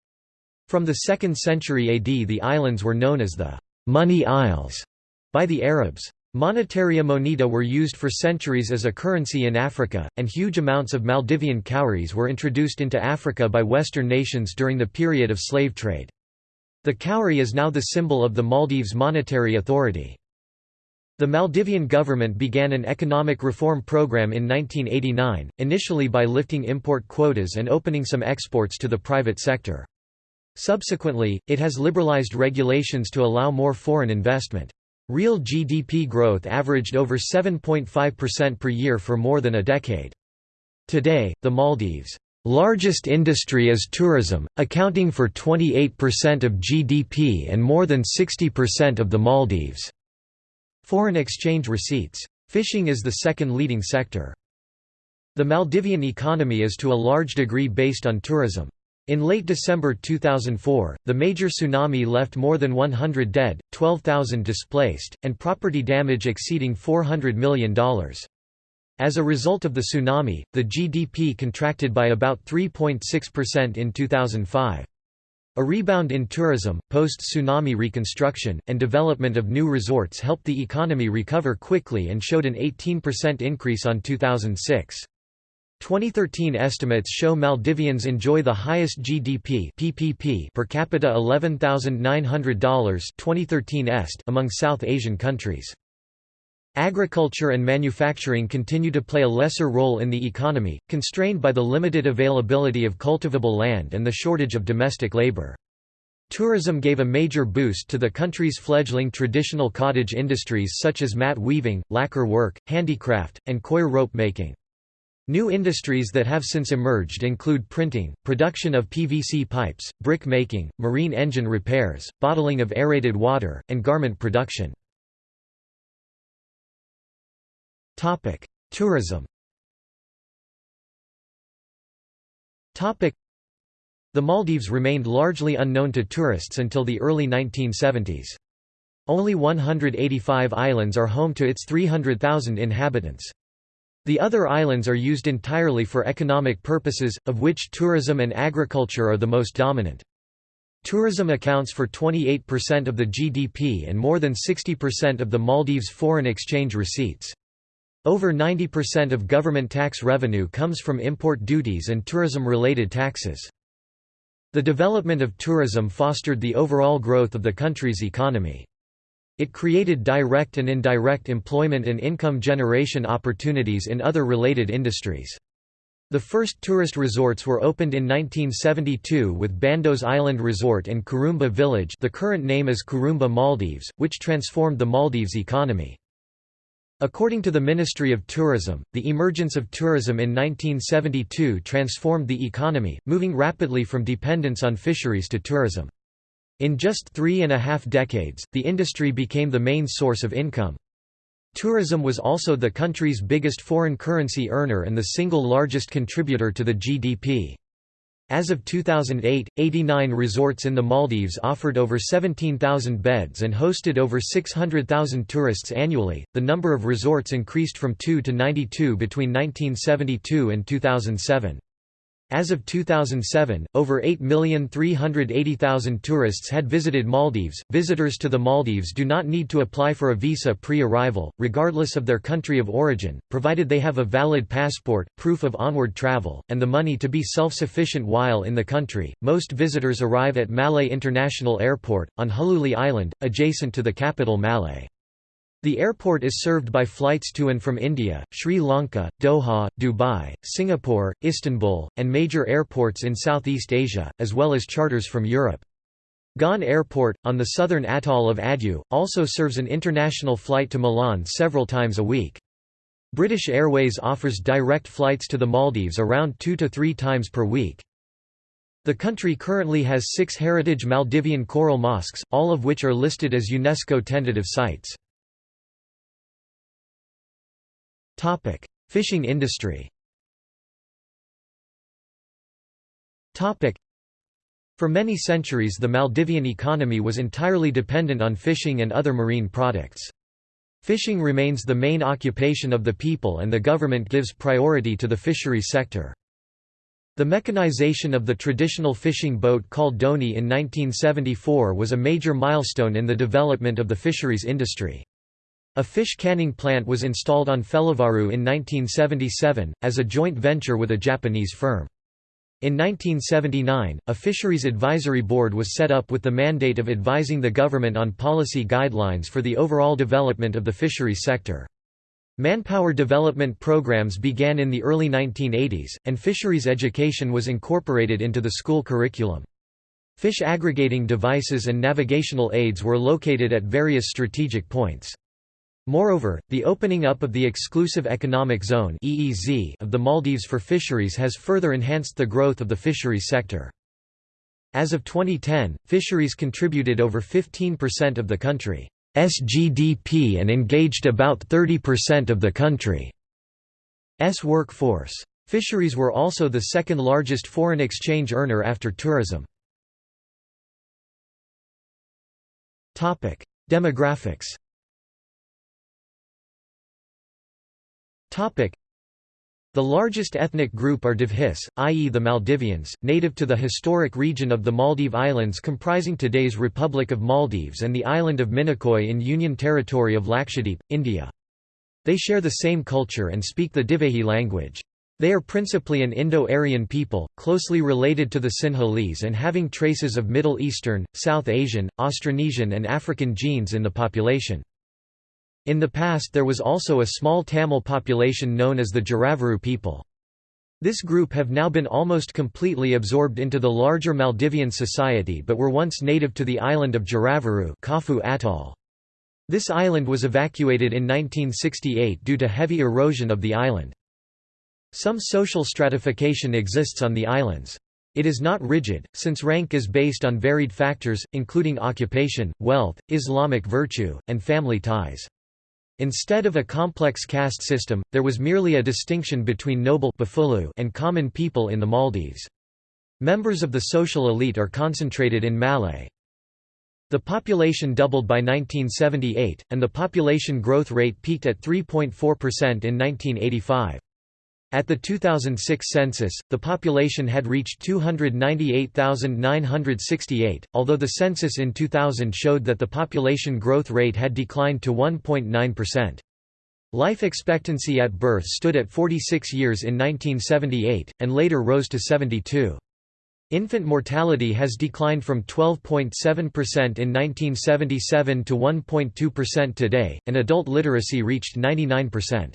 From the 2nd century AD the islands were known as the «Money Isles» by the Arabs. Monetaria moneta were used for centuries as a currency in Africa, and huge amounts of Maldivian cowries were introduced into Africa by Western nations during the period of slave trade. The cowrie is now the symbol of the Maldives Monetary Authority. The Maldivian government began an economic reform program in 1989, initially by lifting import quotas and opening some exports to the private sector. Subsequently, it has liberalized regulations to allow more foreign investment. Real GDP growth averaged over 7.5% per year for more than a decade. Today, the Maldives' largest industry is tourism, accounting for 28% of GDP and more than 60% of the Maldives' foreign exchange receipts. Fishing is the second leading sector. The Maldivian economy is to a large degree based on tourism. In late December 2004, the major tsunami left more than 100 dead, 12,000 displaced, and property damage exceeding $400 million. As a result of the tsunami, the GDP contracted by about 3.6% in 2005. A rebound in tourism, post-tsunami reconstruction, and development of new resorts helped the economy recover quickly and showed an 18% increase on 2006. 2013 estimates show Maldivians enjoy the highest GDP PPP per capita $11,900 2013 est among South Asian countries. Agriculture and manufacturing continue to play a lesser role in the economy, constrained by the limited availability of cultivable land and the shortage of domestic labor. Tourism gave a major boost to the country's fledgling traditional cottage industries such as mat weaving, lacquer work, handicraft, and coir rope making. New industries that have since emerged include printing, production of PVC pipes, brick making, marine engine repairs, bottling of aerated water, and garment production. Tourism Topic: The Maldives remained largely unknown to tourists until the early 1970s. Only 185 islands are home to its 300,000 inhabitants. The other islands are used entirely for economic purposes, of which tourism and agriculture are the most dominant. Tourism accounts for 28% of the GDP and more than 60% of the Maldives' foreign exchange receipts. Over 90% of government tax revenue comes from import duties and tourism-related taxes. The development of tourism fostered the overall growth of the country's economy. It created direct and indirect employment and income generation opportunities in other related industries. The first tourist resorts were opened in 1972 with Bandos Island Resort and Kurumba Village the current name is Kurumba Maldives, which transformed the Maldives economy. According to the Ministry of Tourism, the emergence of tourism in 1972 transformed the economy, moving rapidly from dependence on fisheries to tourism. In just three and a half decades, the industry became the main source of income. Tourism was also the country's biggest foreign currency earner and the single largest contributor to the GDP. As of 2008, 89 resorts in the Maldives offered over 17,000 beds and hosted over 600,000 tourists annually. The number of resorts increased from 2 to 92 between 1972 and 2007. As of 2007, over 8,380,000 tourists had visited Maldives. Visitors to the Maldives do not need to apply for a visa pre arrival, regardless of their country of origin, provided they have a valid passport, proof of onward travel, and the money to be self sufficient while in the country. Most visitors arrive at Malé International Airport, on Hulhulé Island, adjacent to the capital Malé. The airport is served by flights to and from India, Sri Lanka, Doha, Dubai, Singapore, Istanbul, and major airports in Southeast Asia, as well as charters from Europe. Gan Airport, on the southern atoll of Addu, also serves an international flight to Milan several times a week. British Airways offers direct flights to the Maldives around two to three times per week. The country currently has six heritage Maldivian coral mosques, all of which are listed as UNESCO tentative sites. Fishing industry Topic: For many centuries the Maldivian economy was entirely dependent on fishing and other marine products. Fishing remains the main occupation of the people and the government gives priority to the fisheries sector. The mechanization of the traditional fishing boat called dhoni in 1974 was a major milestone in the development of the fisheries industry. A fish canning plant was installed on Felivaru in 1977, as a joint venture with a Japanese firm. In 1979, a Fisheries Advisory Board was set up with the mandate of advising the government on policy guidelines for the overall development of the fisheries sector. Manpower development programs began in the early 1980s, and fisheries education was incorporated into the school curriculum. Fish aggregating devices and navigational aids were located at various strategic points. Moreover, the opening up of the Exclusive Economic Zone of the Maldives for fisheries has further enhanced the growth of the fisheries sector. As of 2010, fisheries contributed over 15% of the country's GDP and engaged about 30% of the country's workforce. Fisheries were also the second largest foreign exchange earner after tourism. Demographics The largest ethnic group are Dhivehis, i.e. the Maldivians, native to the historic region of the Maldive Islands comprising today's Republic of Maldives and the island of Minicoy in Union Territory of Lakshadweep, India. They share the same culture and speak the Divehi language. They are principally an Indo-Aryan people, closely related to the Sinhalese and having traces of Middle Eastern, South Asian, Austronesian and African genes in the population. In the past there was also a small Tamil population known as the Jaravaru people. This group have now been almost completely absorbed into the larger Maldivian society but were once native to the island of Jaravaru Kaafu Atoll. This island was evacuated in 1968 due to heavy erosion of the island. Some social stratification exists on the islands. It is not rigid, since rank is based on varied factors, including occupation, wealth, Islamic virtue, and family ties. Instead of a complex caste system, there was merely a distinction between noble and common people in the Maldives. Members of the social elite are concentrated in Malé. The population doubled by 1978, and the population growth rate peaked at 3.4% in 1985. At the 2006 census, the population had reached 298,968, although the census in 2000 showed that the population growth rate had declined to 1.9%. Life expectancy at birth stood at 46 years in 1978, and later rose to 72. Infant mortality has declined from 12.7% in 1977 to 1.2% today, and adult literacy reached 99%.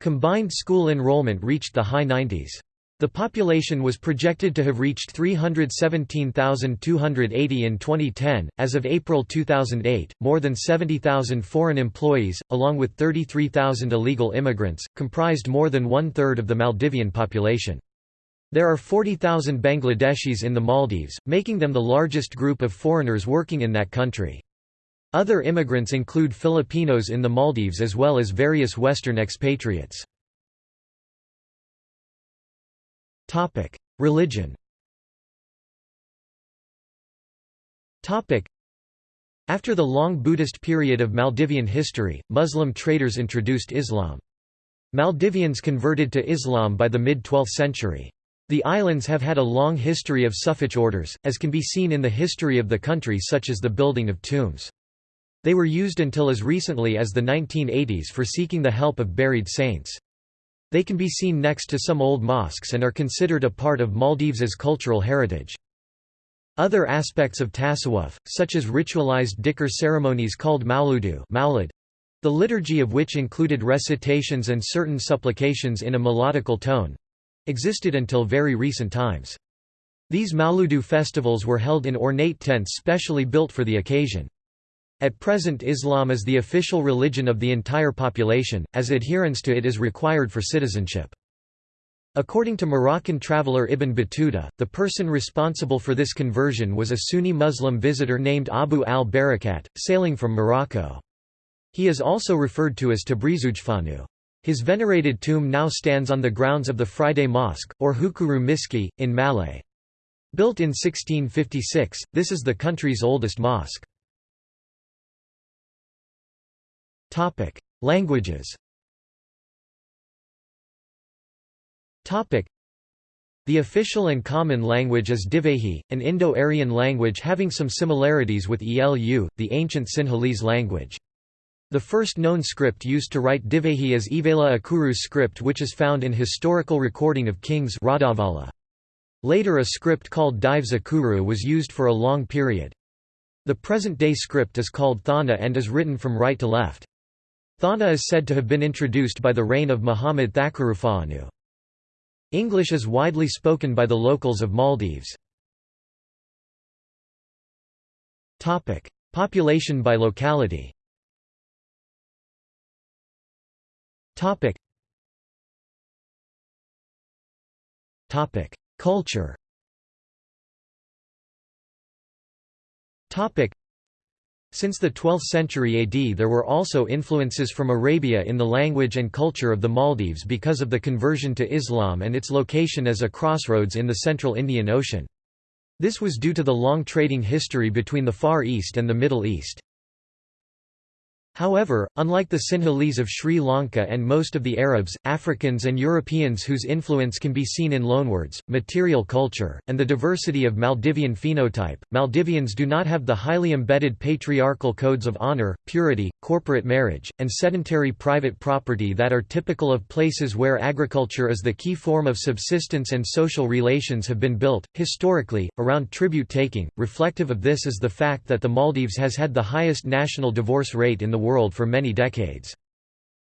Combined school enrollment reached the high 90s. The population was projected to have reached 317,280 in 2010. As of April 2008, more than 70,000 foreign employees, along with 33,000 illegal immigrants, comprised more than one third of the Maldivian population. There are 40,000 Bangladeshis in the Maldives, making them the largest group of foreigners working in that country. Other immigrants include Filipinos in the Maldives as well as various Western expatriates. Religion After the long Buddhist period of Maldivian history, Muslim traders introduced Islam. Maldivians converted to Islam by the mid-12th century. The islands have had a long history of Sufic orders, as can be seen in the history of the country such as the building of tombs. They were used until as recently as the 1980s for seeking the help of buried saints. They can be seen next to some old mosques and are considered a part of Maldives' cultural heritage. Other aspects of tasawwuf, such as ritualized dhikr ceremonies called mauludu the liturgy of which included recitations and certain supplications in a melodical tone—existed until very recent times. These mauludu festivals were held in ornate tents specially built for the occasion. At present Islam is the official religion of the entire population, as adherence to it is required for citizenship. According to Moroccan traveller Ibn Battuta, the person responsible for this conversion was a Sunni Muslim visitor named Abu al-Barakat, sailing from Morocco. He is also referred to as Tabrizugefaanu. His venerated tomb now stands on the grounds of the Friday Mosque, or Hukuru Miski, in Malé. Built in 1656, this is the country's oldest mosque. Languages the official and common language is Divehi, an Indo-Aryan language having some similarities with Elu, the ancient Sinhalese language. The first known script used to write Divehi is Ivela Akuru script which is found in historical recording of kings Radavala. Later a script called Dhives Akuru was used for a long period. The present-day script is called Thana and is written from right to left. Thana is said to have been introduced by the reign of Muhammad Thakurufa'anu. English is widely spoken by the locals of Maldives. Population by locality. Culture Since the 12th century AD there were also influences from Arabia in the language and culture of the Maldives because of the conversion to Islam and its location as a crossroads in the central Indian Ocean. This was due to the long trading history between the Far East and the Middle East. However, unlike the Sinhalese of Sri Lanka and most of the Arabs, Africans and Europeans whose influence can be seen in loanwords, material culture, and the diversity of Maldivian phenotype, Maldivians do not have the highly embedded patriarchal codes of honor, purity, corporate marriage, and sedentary private property that are typical of places where agriculture is the key form of subsistence and social relations have been built, historically, around tribute-taking. Reflective of this is the fact that the Maldives has had the highest national divorce rate in the world for many decades.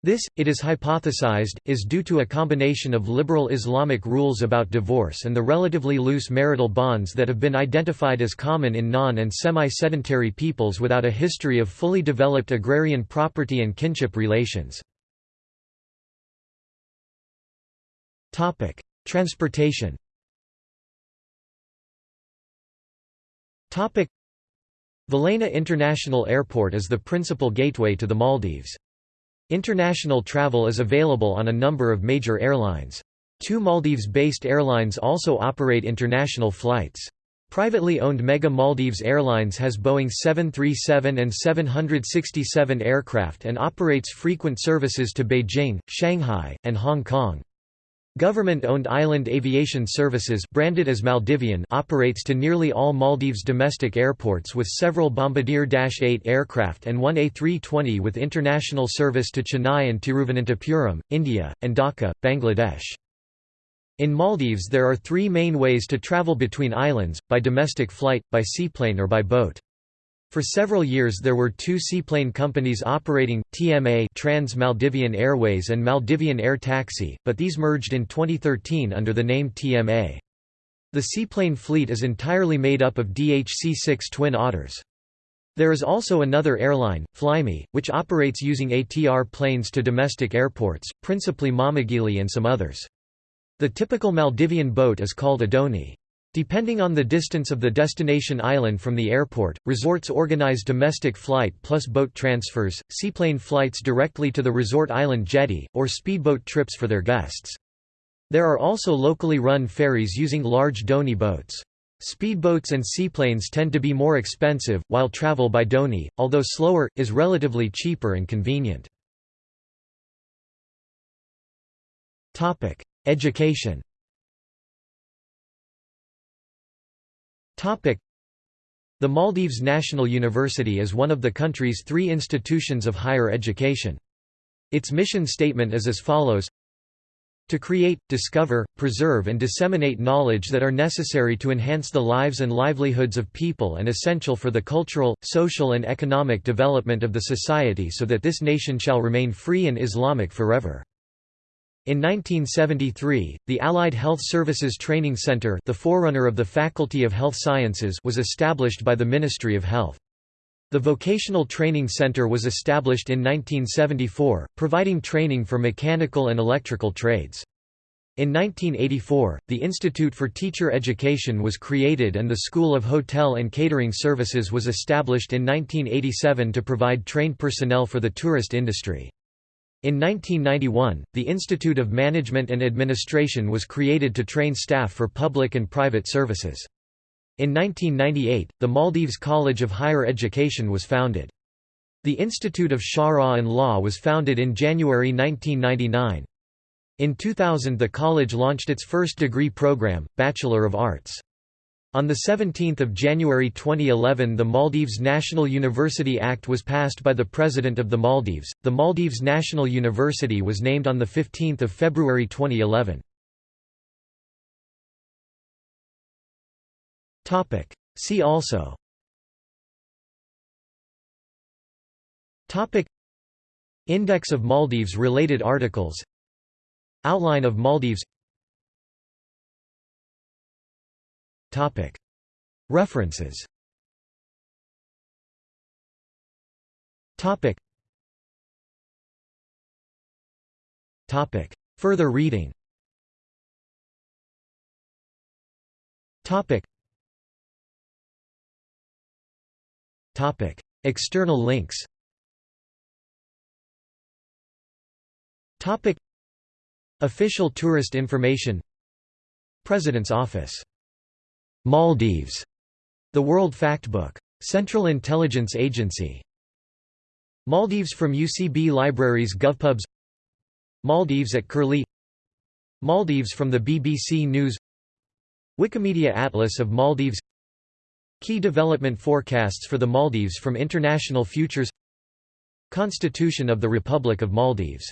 This, it is hypothesized, is due to a combination of liberal Islamic rules about divorce and the relatively loose marital bonds that have been identified as common in non- and semi-sedentary peoples without a history of fully developed agrarian property and kinship relations. Transportation Velana International Airport is the principal gateway to the Maldives. International travel is available on a number of major airlines. Two Maldives-based airlines also operate international flights. Privately owned Mega Maldives Airlines has Boeing 737 and 767 aircraft and operates frequent services to Beijing, Shanghai, and Hong Kong. Government-owned Island Aviation Services branded as Maldivian operates to nearly all Maldives domestic airports with several Bombardier Dash 8 aircraft and one A320 with international service to Chennai and Tiruvananthapuram, India, and Dhaka, Bangladesh. In Maldives there are three main ways to travel between islands, by domestic flight, by seaplane or by boat. For several years there were two seaplane companies operating, TMA Trans Maldivian Airways and Maldivian Air Taxi, but these merged in 2013 under the name TMA. The seaplane fleet is entirely made up of DHC-6 Twin Otters. There is also another airline, Flyme, which operates using ATR planes to domestic airports, principally Maamigili and some others. The typical Maldivian boat is called a dhoni. Depending on the distance of the destination island from the airport, resorts organize domestic flight plus boat transfers, seaplane flights directly to the resort island jetty, or speedboat trips for their guests. There are also locally run ferries using large dhoni boats. Speedboats and seaplanes tend to be more expensive, while travel by dhoni, although slower, is relatively cheaper and convenient. Education The Maldives National University is one of the country's three institutions of higher education. Its mission statement is as follows to create, discover, preserve and disseminate knowledge that are necessary to enhance the lives and livelihoods of people and essential for the cultural, social and economic development of the society so that this nation shall remain free and Islamic forever. In 1973, the Allied Health Services Training Center the forerunner of the Faculty of Health Sciences was established by the Ministry of Health. The Vocational Training Center was established in 1974, providing training for mechanical and electrical trades. In 1984, the Institute for Teacher Education was created and the School of Hotel and Catering Services was established in 1987 to provide trained personnel for the tourist industry. In 1991, the Institute of Management and Administration was created to train staff for public and private services. In 1998, the Maldives College of Higher Education was founded. The Institute of Sharia and Law was founded in January 1999. In 2000 the college launched its first degree program, Bachelor of Arts. On 17 January 2011 the Maldives National University Act was passed by the President of the Maldives. The Maldives National University was named on 15 February 2011. See also. Topic. Index of Maldives related articles. Outline of Maldives Topic. References. Topic. Topic. Further reading. Topic. Topic. External links. Topic. Official tourist information. President's Office. Maldives. The World Factbook. Central Intelligence Agency. Maldives from UCB Libraries GovPubs Maldives at Curlie Maldives from the BBC News Wikimedia Atlas of Maldives Key development forecasts for the Maldives from International Futures Constitution of the Republic of Maldives